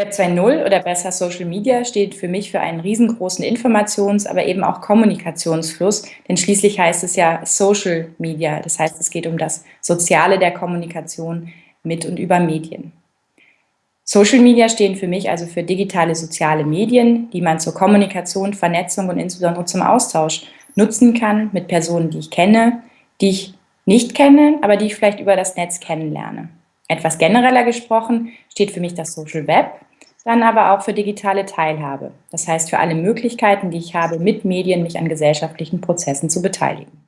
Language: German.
Web 2.0 oder besser Social Media steht für mich für einen riesengroßen Informations-, aber eben auch Kommunikationsfluss, denn schließlich heißt es ja Social Media, das heißt, es geht um das Soziale der Kommunikation mit und über Medien. Social Media stehen für mich also für digitale soziale Medien, die man zur Kommunikation, Vernetzung und insbesondere zum Austausch nutzen kann mit Personen, die ich kenne, die ich nicht kenne, aber die ich vielleicht über das Netz kennenlerne. Etwas genereller gesprochen steht für mich das Social Web, dann aber auch für digitale Teilhabe. Das heißt für alle Möglichkeiten, die ich habe, mit Medien mich an gesellschaftlichen Prozessen zu beteiligen.